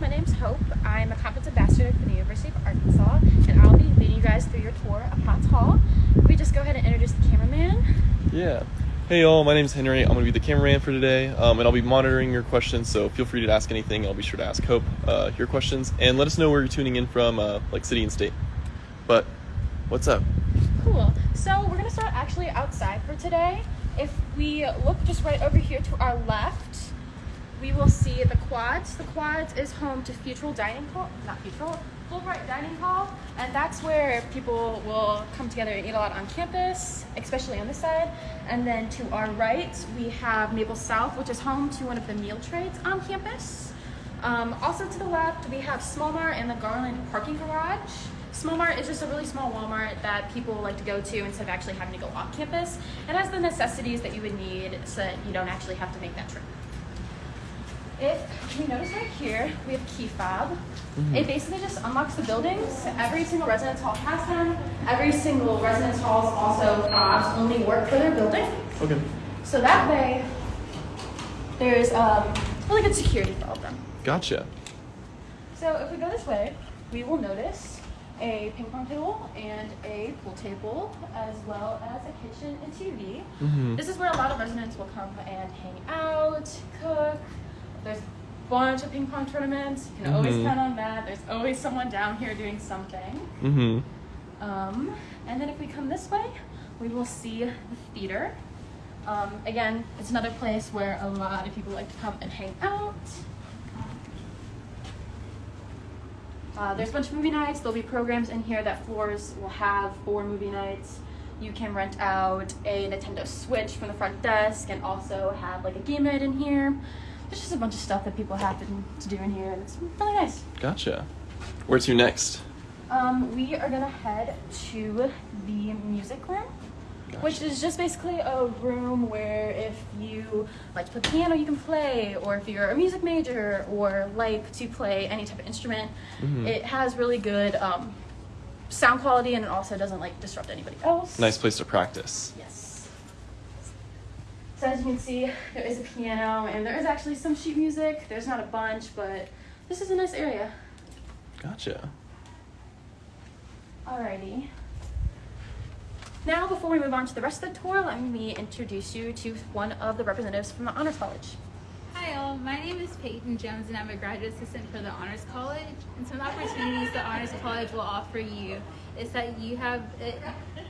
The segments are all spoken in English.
my name's Hope. I'm a conference ambassador for the University of Arkansas, and I'll be leading you guys through your tour of Hotz Hall. If we just go ahead and introduce the cameraman. Yeah. Hey y'all, my name's Henry. I'm gonna be the cameraman for today, um, and I'll be monitoring your questions. So feel free to ask anything. I'll be sure to ask Hope uh, your questions, and let us know where you're tuning in from, uh, like city and state. But what's up? Cool. So we're gonna start actually outside for today. If we look just right over here to our left, we will see the quads. The quads is home to Futrall Dining Hall, not Futrall, Fulbright Dining Hall, and that's where people will come together and eat a lot on campus, especially on this side. And then to our right, we have Maple South, which is home to one of the meal trades on campus. Um, also to the left, we have Small Mart and the Garland parking garage. Small Mart is just a really small Walmart that people like to go to instead of actually having to go off campus. It has the necessities that you would need so that you don't actually have to make that trip. If you notice right here, we have key fob. Mm-hmm. It basically just unlocks the buildings. Every single residence hall has them. Every single residence halls also fobs only work for their building. Okay. So that way, there's um, really good security for all of them. Gotcha. So if we go this way, we will notice a ping pong table and a pool table, as well as a kitchen and TV. Mm-hmm. This is where a lot of residents will come and hang out, cook. There's a bunch of ping pong tournaments. You can always Mhm. count on that. There's always someone down here doing something. Mm-hmm. Um, and then if we come this way, we will see the theater. Um, again, it's another place where a lot of people like to come and hang out. Uh, there's a bunch of movie nights. There'll be programs in here that floors will have for movie nights. You can rent out a Nintendo Switch from the front desk and also have like a game night in here. There's just a bunch of stuff that people happen to do in here, and it's really nice. Gotcha. Where to next? Um, we are gonna head to the music room, which is just basically a room where if you like to play piano, you can play, or if you're a music major or like to play any type of instrument, Mhm. it has really good um, sound quality and it also doesn't like disrupt anybody else. Nice place to practice. Yes. So as you can see, there is a piano and there is actually some sheet music. There's not a bunch, but this is a nice area. Gotcha. Alrighty. Now, before we move on to the rest of the tour, let me introduce you to one of the representatives from the Honors College. Hi all, my name is Peyton Jones and I'm a graduate assistant for the Honors College. And some of the opportunities the Honors College will offer you is that you have it,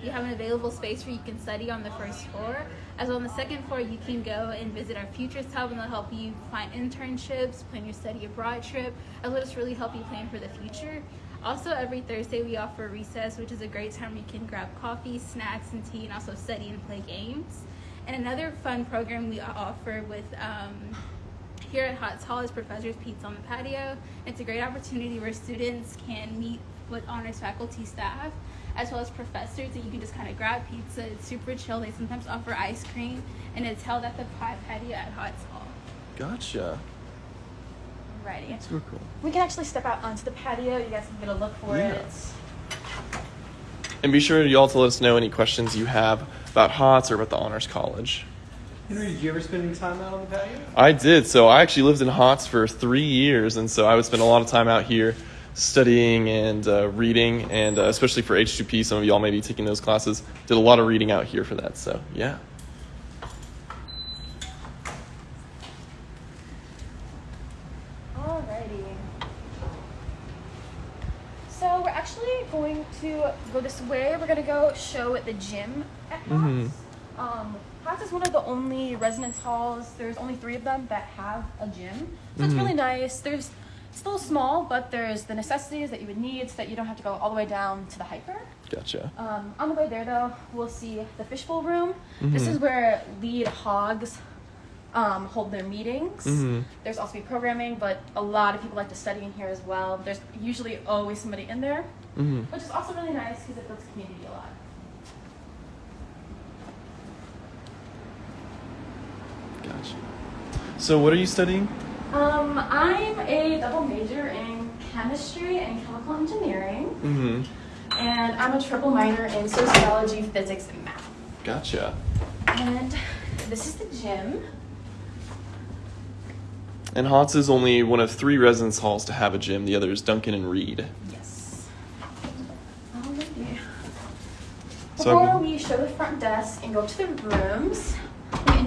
you have an available space where you can study on the first floor. As well on the second floor you can go and visit our Futures Hub and they'll help you find internships, plan your study abroad trip, as well as really help you plan for the future. Also, every Thursday we offer recess, which is a great time where you can grab coffee, snacks, and tea, and also study and play games. And another fun program we offer with um, here at Hotz Hall is Professor's Pizza on the Patio. It's a great opportunity where students can meet with honors faculty staff as well as professors and you can just kind of grab pizza. It's super chill. They sometimes offer ice cream and it's held at the pie patio at Hotz Hall. Gotcha. Alrighty. Super cool. We can actually step out onto the patio. You guys can get a look for Yeah. it. It's And be sure y'all to let us know any questions you have about Hotz or about the Honors College. Henry, did you ever spend any time out on the patio? I did. So I actually lived in Hotz for three years, and so I would spend a lot of time out here studying and uh, reading, and uh, especially for H2P, some of y'all may be taking those classes. Did a lot of reading out here for that. So yeah. Alrighty. So we're actually going to go this way. We're gonna go show at the gym at Hotz. Mhm. Um, Hotz is one of the only residence halls. There's only three of them that have a gym, so it's Mhm. really nice. There's still small, but there's the necessities that you would need so that you don't have to go all the way down to the HPER. Gotcha. Um, on the way there, though, we'll see the fishbowl room. This Mhm. is where lead hogs um, hold their meetings. Mhm. There's also be programming, but a lot of people like to study in here as well. There's usually always somebody in there, hmm which is also really nice because it builds community a lot. Gotcha. So what are you studying? Um, I'm a double major in chemistry and chemical engineering, Mm-hmm. and I'm a triple minor in sociology, physics, and math. Gotcha. And this is the gym. And Hotz is only one of three residence halls to have a gym. The other is Duncan and Reid. Yes. Alrighty. So- Before we show the front desk and go to the rooms,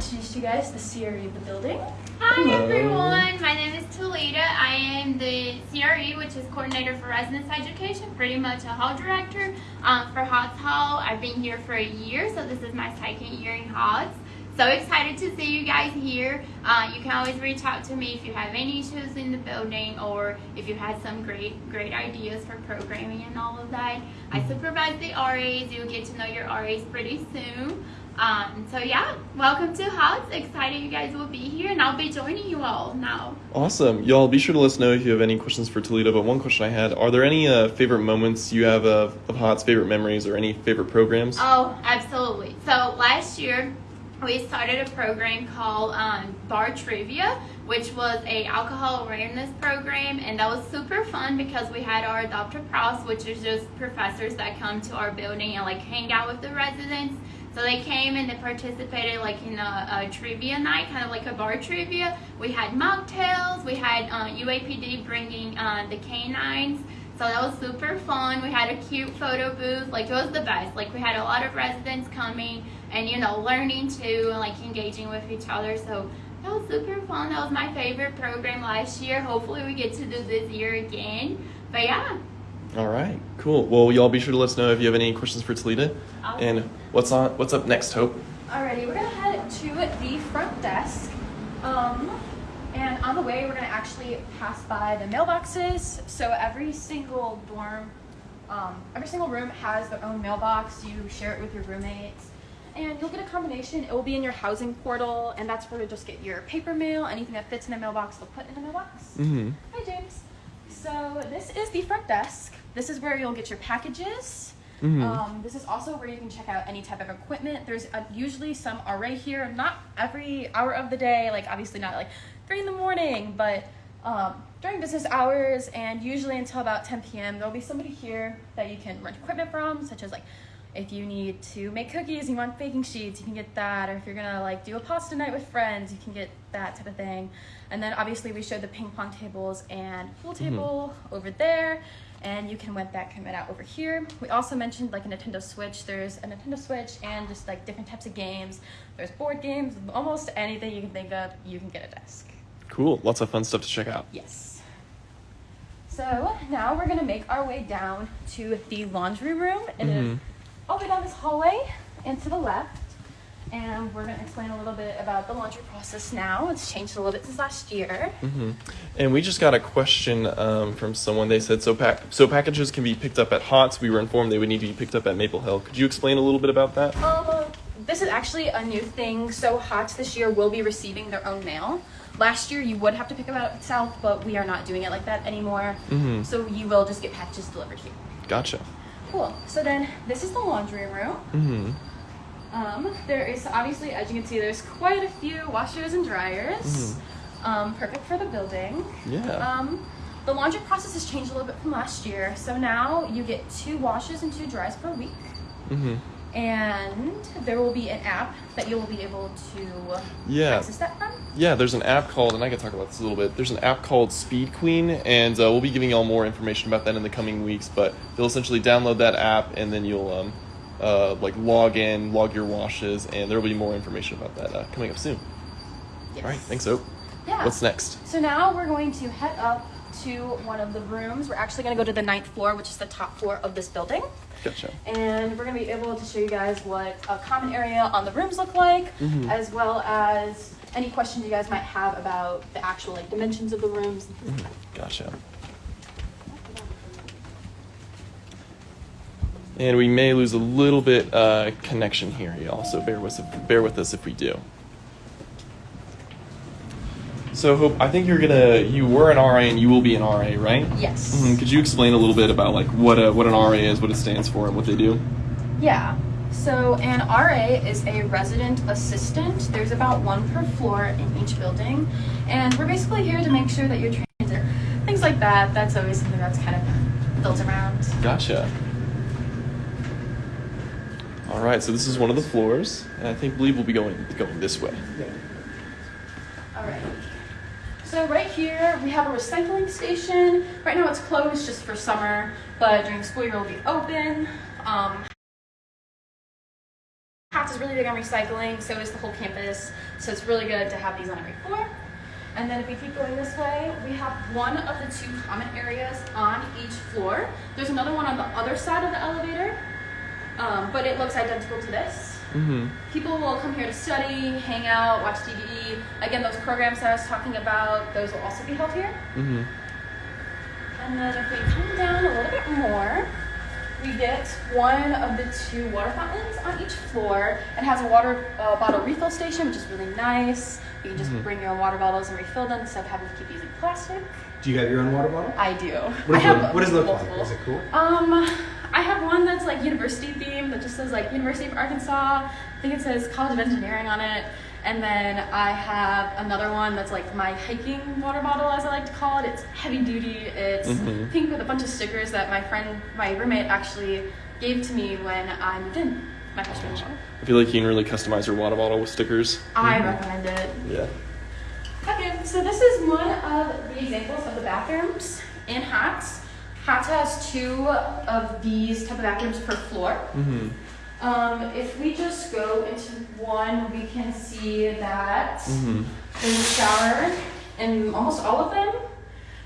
introduce you guys the CRE of the building. Hi Hello. everyone, my name is Talita. I am the CRE, which is Coordinator for Residence Education, pretty much a hall director um, for Hotz Hall. I've been here for a year, so this is my second year in Hotz. So excited to see you guys here. Uh, you can always reach out to me if you have any issues in the building or if you had some great, great ideas for programming and all of that. I supervise the RAs. You'll get to know your RAs pretty soon. Um, so yeah, welcome to Hotz. Excited you guys will be here, and I'll be joining you all now. Awesome. Y'all be sure to let us know if you have any questions for Talita. But one question I had Are there any uh, favorite moments you have of, of Hotz, favorite memories, or any favorite programs? Oh, absolutely. So last year we started a program called um, Bar Trivia, which was a alcohol awareness program, and that was super fun because we had our Dr. Prouse, which is just professors that come to our building and like hang out with the residents. So they came and they participated like in a, a trivia night, kind of like a bar trivia. We had mocktails. We had uh, UAPD bringing uh, the canines. So that was super fun. We had a cute photo booth. Like it was the best. Like we had a lot of residents coming and you know learning too and like engaging with each other. So that was super fun. That was my favorite program last year. Hopefully we get to do this year again. But yeah, All right, cool. Well, y'all be sure to let us know if you have any questions for Talita. Awesome. And what's on? What's up next, Hope? Alrighty, we're gonna head to the front desk. Um, and on the way, we're gonna actually pass by the mailboxes. So every single dorm, um, every single room has their own mailbox. You share it with your roommates. And you'll get a combination. It will be in your housing portal, and that's where you just get your paper mail. Anything that fits in the mailbox, they'll put in the mailbox. Mm-hmm. Hi, James. So this is the front desk. This is where you'll get your packages. Mhm. Um, this is also where you can check out any type of equipment. There's uh usually some RA here, not every hour of the day, like obviously not like three in the morning, but um, during business hours and usually until about 10 p.m. There'll be somebody here that you can rent equipment from, such as like if you need to make cookies and you want baking sheets, you can get that. Or if you're gonna like do a pasta night with friends, you can get that type of thing. And then obviously we showed the ping pong tables and pool table over there. And you can rent that equipment out over here. We also mentioned like a Nintendo Switch. There's a Nintendo Switch and just like different types of games. There's board games, almost anything you can think of, you can get a desk. Cool. Lots of fun stuff to check out. Yes. So now we're gonna make our way down to the laundry room. It is Mhm. all the way down this hallway and to the left. And we're gonna explain a little bit about the laundry process now. It's changed a little bit since last year. hmm And we just got a question um, from someone. They said so. Pack so packages can be picked up at Hotz. We were informed they would need to be picked up at Maple Hill. Could you explain a little bit about that? Um, this is actually a new thing. So Hotz this year will be receiving their own mail. Last year you would have to pick them out at South, but we are not doing it like that anymore. Mhm. So you will just get packages delivered here. Gotcha. Cool. So then this is the laundry room. Mm-hmm. Um, there is obviously, as you can see, there's quite a few washers and dryers. Um, perfect for the building. Yeah. Um, the laundry process has changed a little bit from last year. So now you get two washes and two dries per week. Mm-hmm. And there will be an app that you will be able to Yeah. access that from. Yeah, there's an app called, and I can talk about this a little bit. There's an app called Speed Queen, and uh, we'll be giving y'all more information about that in the coming weeks. But you'll essentially download that app, and then you'll um, uh, like log in, log your washes, and there will be more information about that uh, coming up soon. Yes. All right, thanks, Hope. Yeah. What's next? So now we're going to head up to one of the rooms. We're actually going to go to the ninth floor, which is the top floor of this building. Gotcha. and we're going to be able to show you guys what a common area on the rooms look like Mhm. as well as any questions you guys might have about the actual like dimensions of the rooms Gotcha. And we may lose a little bit uh, connection here, y'all. So bear with bear with us if we do. So Hope, I think you're gonna you were an RA and you will be an RA, right? yes Mhm. Could you explain a little bit about like what a what an RA is, what it stands for, and what they do? yeah so an ra is a resident assistant there's about one per floor in each building and we're basically here to make sure that your trains are things like that that's always something that's kind of built around Gotcha. All right, so this is one of the floors, and I think believe we'll be going going this way. all right So right here we have a recycling station. Right now it's closed just for summer, but during the school year it'll be open. Um, Hotz is really big on recycling, so is the whole campus. So it's really good to have these on every floor. And then if we keep going this way, we have one of the two common areas on each floor. There's another one on the other side of the elevator, um, but it looks identical to this. Mm-hmm. People will come here to study, hang out, watch TV. Again, those programs that I was talking about, those will also be held here. Mm-hmm. And then if we come down a little bit more, we get one of the two water fountains on each floor. It has a water uh, bottle refill station, which is really nice. You can just Mhm. bring your own water bottles and refill them instead of having to keep using plastic. Do you have your own water bottle? I do. What I does, have it, what does it look multiple. like? Is it cool? Um, I have one that's like university themed that just says like University of Arkansas. I think it says College of Engineering on it. And then I have another one that's like my hiking water bottle, as I like to call it. It's heavy duty. It's Mhm. pink with a bunch of stickers that my friend, my roommate, actually gave to me when I moved in my freshman year. I feel like you can really customize your water bottle with stickers. I recommend it. Yeah. Okay, so this is one of the examples of the bathrooms in Hotz. Hotz has two of these type of bathrooms per floor. Mm-hmm. Um, if we just go into one, we can see that Mm-hmm. there's a shower in almost all of them.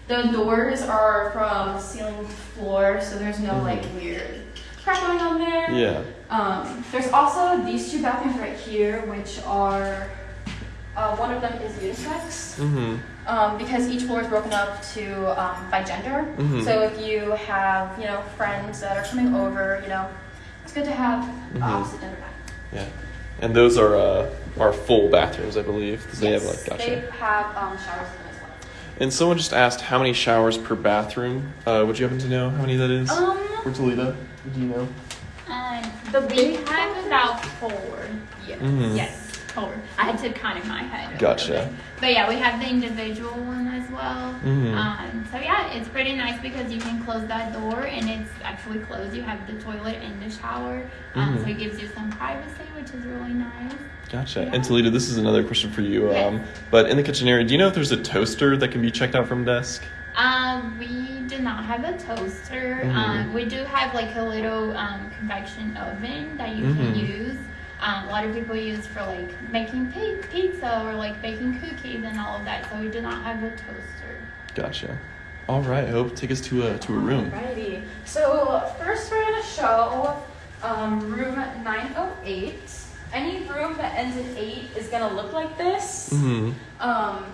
The doors are from ceiling to floor, so there's no Mhm. like weird crap going on there. Yeah. Um, there's also these two bathrooms right here, which are uh, one of them is unisex Mm-hmm. um, because each floor is broken up to um, by gender. Mhm. So if you have you know friends that are coming over, you know, it's good to have Mhm. opposite gender bathroom. Yeah. And those are uh, are full bathrooms, I believe, because they have like gotcha. They have um, showers in them as well. And someone just asked how many showers per bathroom. Uh, would you happen to know how many that is? Um, For Talita, do you know? Um, The we big have about four. yeah. Mhm. Yes, I had to count in my head. Gotcha. But yeah, we have the individual one as well. Mhm. Um, so yeah, it's pretty nice because you can close that door and it's actually closed. You have the toilet and the shower, um, Mhm. so it gives you some privacy, which is really nice. Gotcha. Yeah. And Talita, this is another question for you. Yes. Um, but in the kitchen area, do you know if there's a toaster that can be checked out from desk? Um, we do not have a toaster. Mhm. Um, we do have like a little um, convection oven that you can Mhm. use. Um, a lot of people use for like making pizza or like baking cookies and all of that. So we do not have a toaster. Gotcha. All right, Hope, take us to a to a room. Alrighty. So first we're gonna show um, room 908. Any room that ends in eight is gonna look like this. Mm-hmm. Um,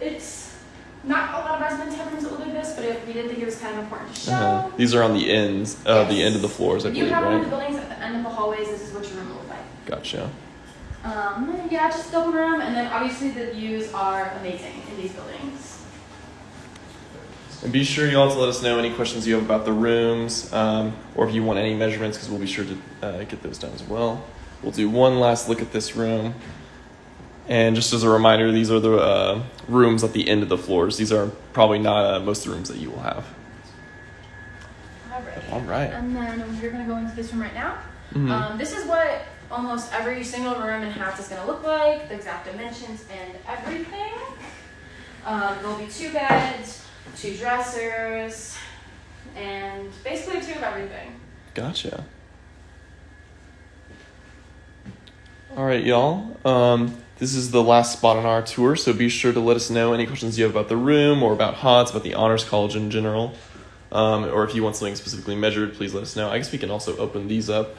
it's not a lot of residents have rooms that look like this, but it, we did think it was kind of important to show. Uh-huh. These are on the ends, uh, the end of the floors, I If you believe, have one of the buildings at the end of the hallways, this is what your room will look like. Gotcha. Um, yeah, just double room, and then obviously the views are amazing in these buildings. And be sure you all to let us know any questions you have about the rooms, um, or if you want any measurements, because we'll be sure to uh, get those done as well. We'll do one last look at this room. And just as a reminder, these are the uh, rooms at the end of the floors. These are probably not uh, most of the rooms that you will have. Alright. All right. And then we're gonna go into this room right now. Mhm. Um, this is what almost every single room in Hotz is gonna look like, the exact dimensions and everything. Um, there'll be two beds, two dressers, and basically two of everything. Gotcha. All right, y'all. Um, this is the last spot on our tour, so be sure to let us know any questions you have about the room or about Hotz, about the Honors College in general. Um, or if you want something specifically measured, please let us know. I guess we can also open these up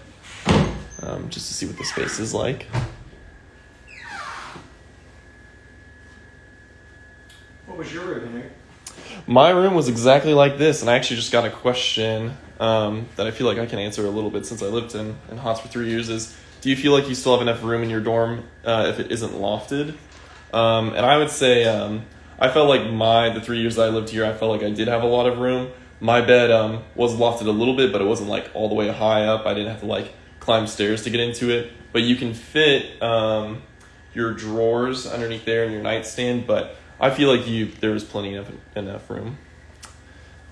um, just to see what the space is like. What was your room, Henry? My room was exactly like this, and I actually just got a question um, that I feel like I can answer a little bit since I lived in, in Hotz for three years is do you feel like you still have enough room in your dorm uh, if it isn't lofted? Um, and I would say um, I felt like my, the three years that I lived here, I felt like I did have a lot of room. My bed um, was lofted a little bit, but it wasn't like all the way high up. I didn't have to like climb stairs to get into it. But you can fit um, your drawers underneath there and your nightstand, but I feel like you there was plenty of enough room.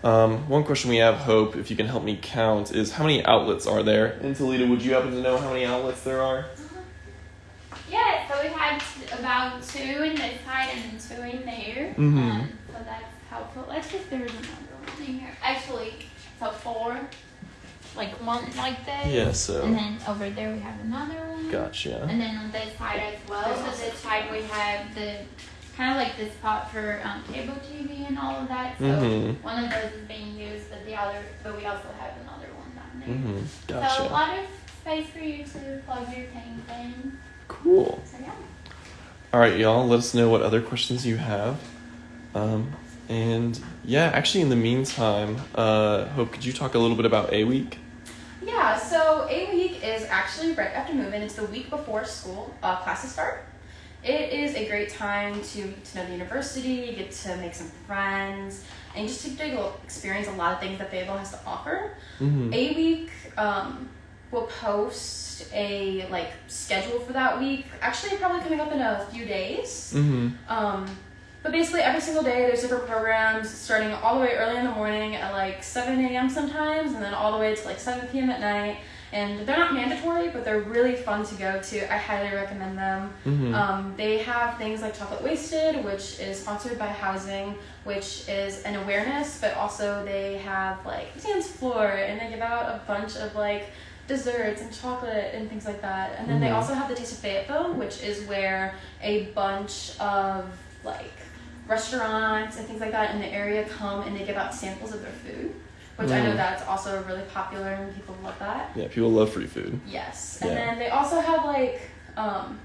Um, one question we have, Hope, if you can help me count, is how many outlets are there in Talita? Would you happen to know how many outlets there are? Yeah, so we have about two in this side and two in there. Mhm. Um, so that's helpful. Let's see if there's another one in here. Actually, so four, like one like this. Yeah, so- And then over there we have another one. Gotcha. And then on this side as well. So this side we have the kind of like this pot for um, cable TV and all of that. So Mhm. one of those is being used, but the other, but we also have another one down there. Mhm. So a lot of space for you to plug your things in. Cool. So yeah. All right, y'all. Let us know what other questions you have. Um, and yeah, actually, in the meantime, uh, Hope, could you talk a little bit about A Week? Yeah, so A week is actually right after move-in. It's the week before school uh, classes start. It is a great time to to know the university, get to make some friends, and just to experience a lot of things that Fayetteville has to offer. Mm-hmm. A week um, will post a like schedule for that week. Actually, probably coming up in a few days. Mm-hmm. Um, but basically, every single day there's different programs starting all the way early in the morning at like 7 a.m. sometimes, and then all the way to like 7 p.m. at night. And they're not mandatory, but they're really fun to go to. I highly recommend them. Mm-hmm. Um, they have things like Chocolate Wasted, which is sponsored by Housing, which is an awareness, but also they have like dance floor, and they give out a bunch of like desserts and chocolate and things like that. And then they Mhm. also have the Taste of Fayetteville, which is where a bunch of like restaurants and things like that in the area come and they give out samples of their food, which I know Mm. that's also really popular and people love that. Yeah, people love free food. Yes, and Yeah. then they also have like um,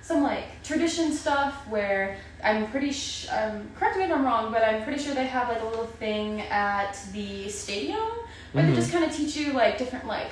some like tradition stuff where I'm pretty sh- um, correct me if I'm wrong, but I'm pretty sure they have like a little thing at the stadium where Mhm. they just kind of teach you like different like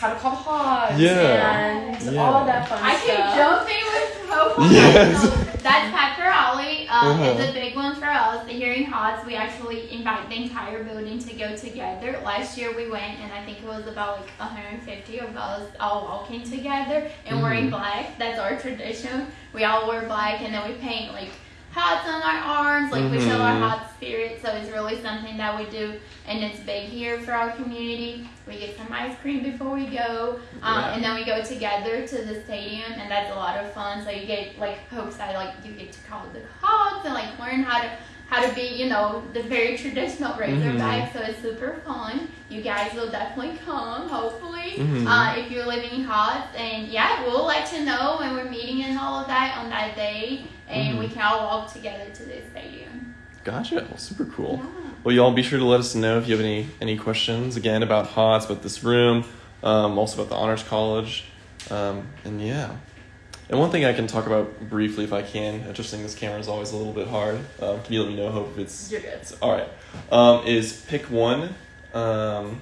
how to call hogs Yeah. and Yeah. all that fun I stuff. keep jumping with hope. Yes. So that's Pepper Ollie. Um, Uh-huh. It's a big one for us. The Hearing Hotz, we actually invite the entire building to go together. Last year we went, and I think it was about like 150 of us all walking together and wearing Mhm. black. That's our tradition. We all wear black, and then we paint like hats on our arms, like we show our Mhm. hot spirit. So it's really something that we do, and it's big here for our community. We get some ice cream before we go, um, Yeah. and then we go together to the stadium, and that's a lot of fun. So you get like Hope said, like you get to call the hogs and like learn how to how to be, you know, the very traditional Razorback. So it's super fun. You guys will definitely come, hopefully, Mhm. uh, if you're living in Hotz. And yeah, we'll let you know when we're meeting and all of that on that day, and we Mhm. can all walk together to the stadium. Gotcha. Well, super cool. Yeah. Well, y'all be sure to let us know if you have any any questions again about Hotz, about this room, um, also about the Honors College, um, and yeah. And one thing I can talk about briefly, if I can, adjusting this camera is always a little bit hard. Um, can you let me know, Hope, if it's You're good. it's- all right? Um, is pick one. Um,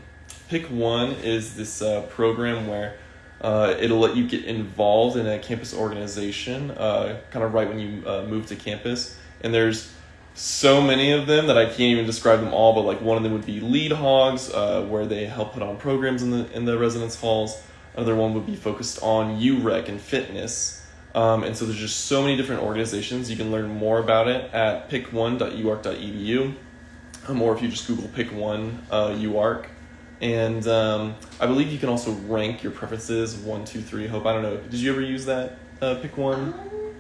pick one is this uh, program where uh, it'll let you get involved in a campus organization, uh, kind of right when you uh, move to campus. And there's so many of them that I can't even describe them all. But like one of them would be Lead Hogs, uh, where they help put on programs in the in the residence halls. Another one would be focused on UREC and fitness. Um, and so there's just so many different organizations. You can learn more about it at pick1.uark.edu, um, or if you just Google pick one uh, UArk. And um, I believe you can also rank your preferences one, two, three. Hope I don't know. Did you ever use that uh, pick one? Um,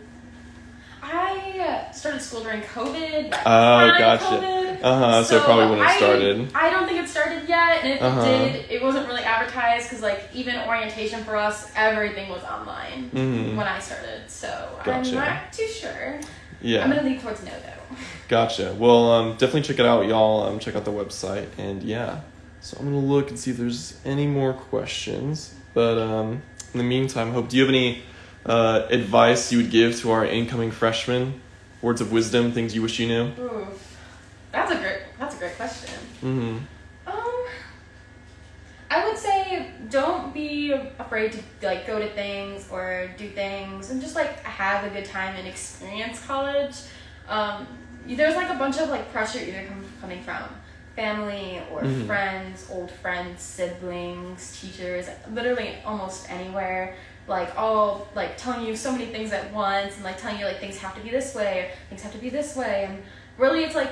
I started school during COVID. Oh, gotcha. COVID. Uh huh. So, probably when it I- started. I don't think it started yet, and if Uh-huh. it did, it wasn't really advertised because, like, even orientation for us, everything was online Mhm. when I started. So Gotcha. I'm not too sure. Yeah. I'm gonna lean towards no though. Gotcha. Well, um, definitely check it out, y'all. Um, check out the website, and yeah. So I'm gonna look and see if there's any more questions. But um, in the meantime, Hope, do you have any uh, advice you would give to our incoming freshmen? Words of wisdom, things you wish you knew. Ooh, that's a great. That's a great question. Mm-hmm. Um, I would say don't be afraid to like go to things or do things and just like have a good time and experience college. Um, there's like a bunch of like pressure either com- coming from family or Mhm. friends, old friends, siblings, teachers, literally almost anywhere. Like all like telling you so many things at once and like telling you like things have to be this way things have to be this way and really it's like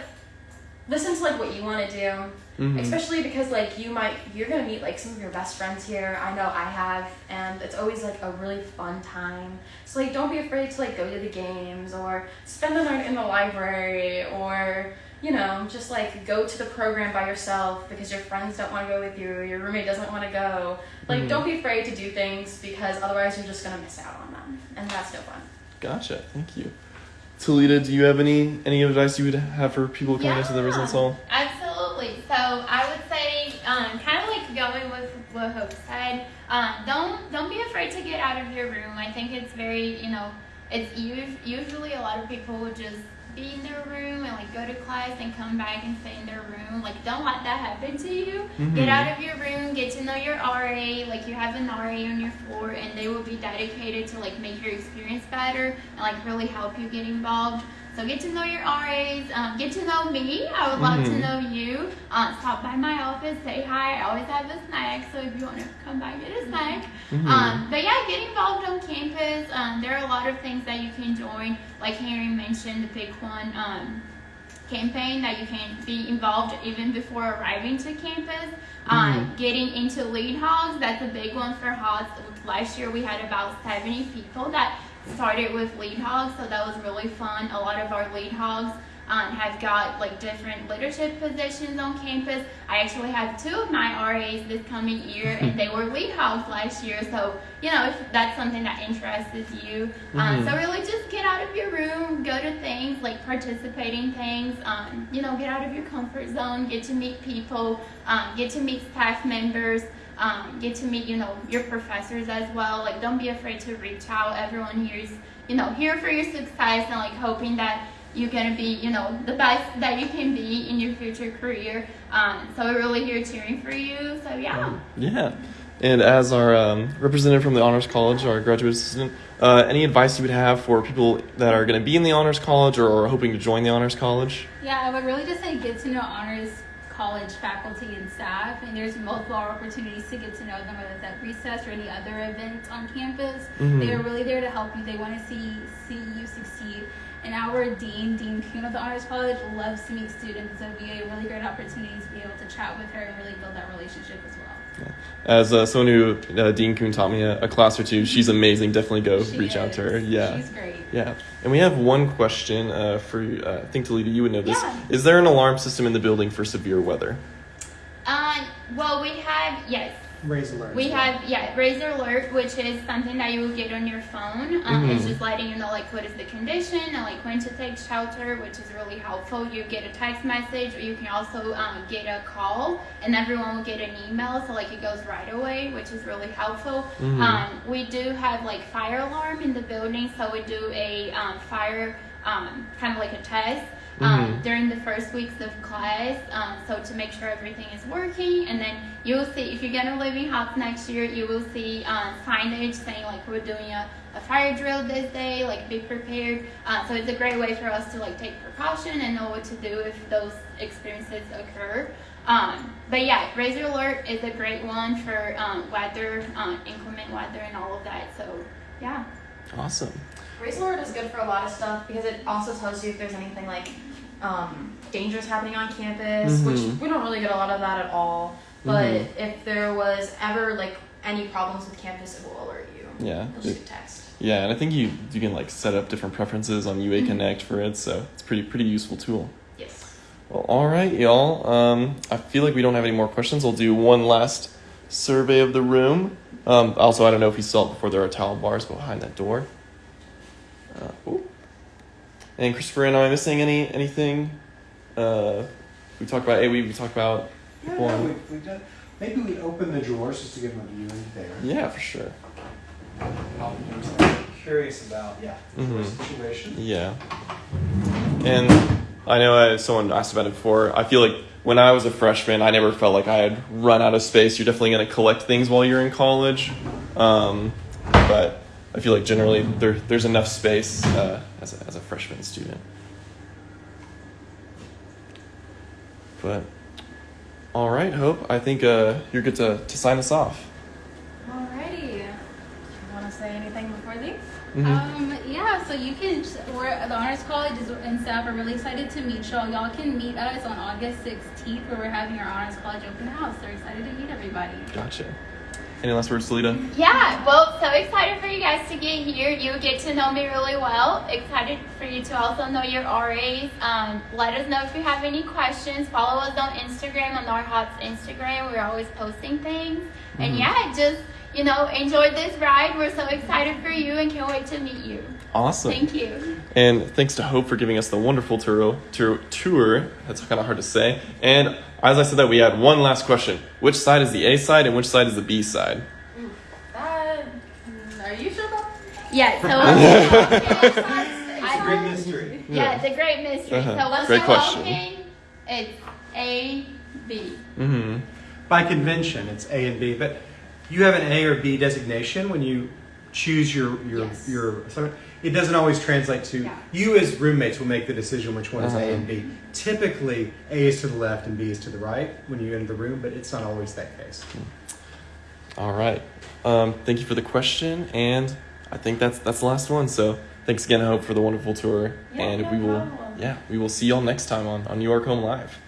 listen to like what you want to do. Mhm. Especially because like you might you're gonna meet like some of your best friends here. I know I have, and it's always like a really fun time. So like don't be afraid to like go to the games or spend the night in the library or you know just like go to the program by yourself because your friends don't want to go with you or your roommate doesn't want to go. Like Mhm. don't be afraid to do things because otherwise you're just gonna miss out on them, and that's no fun. Gotcha. Thank you. Talita, do you have any any advice you would have for people coming into the Yeah. residence hall? Absolutely. So I would say, um, kind of like going with what Hope said. Um, don't don't be afraid to get out of your room. I think it's very, you know, it's us- usually a lot of people would just be in their room and like go to class and come back and stay in their room. Like don't let that happen to you. Get Mhm. out of your room, get to know your RA. Like you have an RA on your floor, and they will be dedicated to like make your experience better and like really help you get involved. So get to know your RAs, um, get to know me. I would love to Mhm. know you. Uh, stop by my office, say hi. I always have a snack, so if you want to come by, get a snack. Mhm. Um, but yeah, get involved on campus. Um, there are a lot of things that you can join. Like Henry mentioned, the Pick One um, campaign that you can be involved even before arriving to campus. Um, getting into lead hogs, that's a big one for hogs. Last year we had about 70 people that started with lead hogs, so that was really fun. A lot of our lead hogs um, have got like different leadership positions on campus. I actually have two of my RAs this coming year, and they were lead hogs last year. So you know if that's something that interests you, um, Mhm. so really just get out of your room, go to things like participating things. Um, you know, get out of your comfort zone, get to meet people, um, get to meet staff members. Um, get to meet, you know, your professors as well. Like, don't be afraid to reach out. Everyone here is, you know, here for your success and like hoping that you're gonna be, you know, the best that you can be in your future career. Um, so we're really here cheering for you. So yeah. Yeah. And as our um, representative from the Honors College, our graduate assistant, uh, any advice you would have for people that are going to be in the Honors College or are hoping to join the Honors College? Yeah, I would really just say get to know honors college faculty and staff, and there's multiple opportunities to get to know them, whether it's at recess or any other event on campus. Mhm. They are really there to help you. They want to see see you succeed. And our dean, Dean Coon of the Honors College, loves to meet students, so it'd be a really great opportunity to be able to chat with her and really build that relationship as well. As uh, someone who uh, Dean Coon taught me a, a class or two, she's amazing. Definitely go She reach out to her. Yeah. she's great. Yeah. And we have one question uh, for you. Uh, I think Talita, you would know this. Yeah. Is there an alarm system in the building for severe weather? Uh, well, we have yes. Raise alerts. We have yeah, Razor Alert, which is something that you will get on your phone. Um, It's Mhm. just letting you know like what is the condition and like when to take shelter, which is really helpful. You get a text message, or you can also um, get a call, and everyone will get an email, so like it goes right away, which is really helpful. Mhm. Um, we do have like fire alarm in the building, so we do a um, fire um, kind of like a test um, Mhm. during the first weeks of class, um, so to make sure everything is working, and then you will see if you're gonna live in Hotz next year, you will see um, signage saying like we're doing a, a fire drill this day, like be prepared. Uh, so it's a great way for us to like take precaution and know what to do if those experiences occur. Um, but yeah, Razor Alert is a great one for um, weather, um, inclement weather, and all of that. So yeah. Awesome. Razor alert is good for a lot of stuff because it also tells you if there's anything like um, dangers happening on campus, Mhm. which we don't really get a lot of that at all. But Mhm. if there was ever like any problems with campus, it will alert you. Yeah. Shoot a text. Yeah, and I think you you can like set up different preferences on UA Connect for it, so it's pretty pretty useful tool. Yes. Well, all right, y'all. Um, I feel like we don't have any more questions. I'll do one last survey of the room. Um, also, I don't know if you saw it before. There are towel bars behind that door. Uh, ooh. And Christopher, am I missing any anything? Uh, we talked about A. We we talked about Yeah, people no, we, we done, maybe we open the drawers just to give them a view into there. Yeah, for sure. I'm curious about yeah the drawer Mhm. situation. Yeah. And I know I, someone asked about it before. I feel like when I was a freshman, I never felt like I had run out of space. You're definitely going to collect things while you're in college. Um, but I feel like generally there, there's enough space uh, as, a, as a freshman student. But all right, Hope, I think uh, you're good to, to sign us off. Alrighty. Do you want to say anything before leave? Mhm. Um, yeah, so you can. We're the Honors College is, and staff are really excited to meet y'all. Y'all can meet us on August 16th, where we're having our Honors College open house. They're excited to meet everybody. Gotcha. Any last words, Talita? Yeah, well, so excited for you guys to get here. You get to know me really well. Excited for you to also know your RAs. Um, let us know if you have any questions. Follow us on Instagram, on our Hotz Instagram. We're always posting things. And yeah, just, you know, enjoy this ride. We're so excited for you and can't wait to meet you. Awesome. Thank you. And thanks to Hope for giving us the wonderful tour. tour, tour. That's kind of hard to say. And as I said that, we had one last question. Which side is the A side and which side is the B side? That, are you sure about Yeah, so It's a great mystery. yeah, it's a great mystery. Uh-huh. So what's Great the question. voting? It's A, B. Mm-hmm. By convention, it's A and B, but you have an A or B designation when you choose your your Yes. your assignment. It doesn't always translate to Yeah. you as roommates will make the decision which one is A Uh-huh. and B. Typically, A is to the left and B is to the right when you enter the room, but it's not always that case. All right. Um, thank you for the question, and I think that's that's the last one. So thanks again, I Hope, for the wonderful tour, Yeah, and no we will problem. yeah we will see y'all next time on on New York Home Live.